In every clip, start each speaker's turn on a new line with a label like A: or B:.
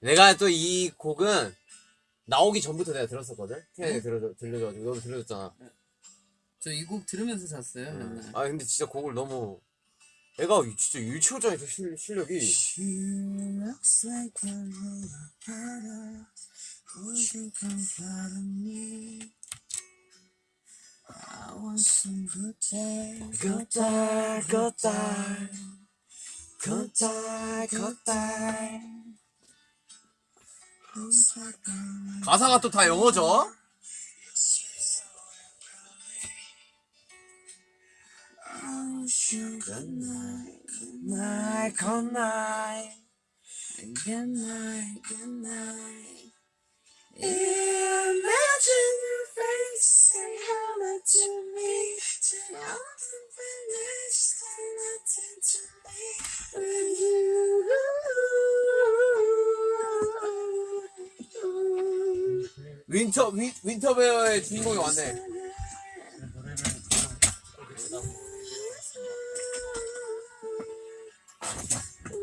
A: 내가 또 이 곡은 나오기 전부터 내가 들었었거든. 태양이 들려 들려가지고 너도 들려줬잖아.
B: 저이 곡 들으면서 잤어요 맨날.
A: 아 근데 진짜 곡을 너무 애가 진짜 유치원장이 실, 실력이
C: little better. Would you
A: 가사가 또 다 영어죠?
C: ocean? Good night, good
A: night, good night.
C: Good night, good night. Imagine your face and hello to me.
A: 윈터 윈, 윈터베어의 주인공이 왔네.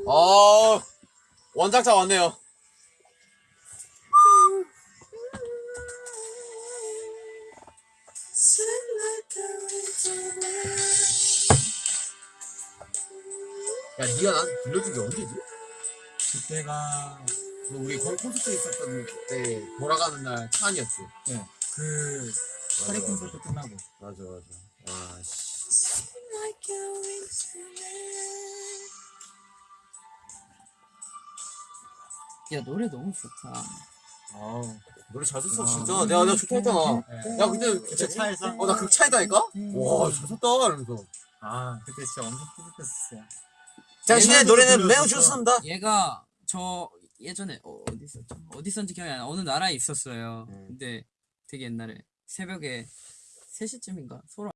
A: 어 원작자 왔네요. 야 니가 나한테 들려준 게 언제지?
D: 그때가
A: 너 우리 거기 콘서트 있었던 때 돌아가는 날차 안이었지.
D: 그 파리 콘서트 끝나고
A: 맞아 맞아. 와 씨.
C: Winter wind.
B: 야 노래 너무 좋다.
D: 아우
A: 노래 잘 썼어
D: 아.
A: 진짜. 내가 내가 좋다 했잖아.
D: 네.
A: 야 근데
D: 그때 차에서
A: 어나 극차이다니까? 와잘 썼다 이러면서.
D: 아 그때 진짜 엄청 뿌듯했었어요
A: 당신의 노래는 매우. 좋습니다.
B: 얘가 저 예전에 어, 어디 있었죠? 어디 있었는지 기억이 안 나. 어느 나라에 있었어요.
A: 음.
B: 근데 되게 옛날에 새벽에 3시쯤인가 서로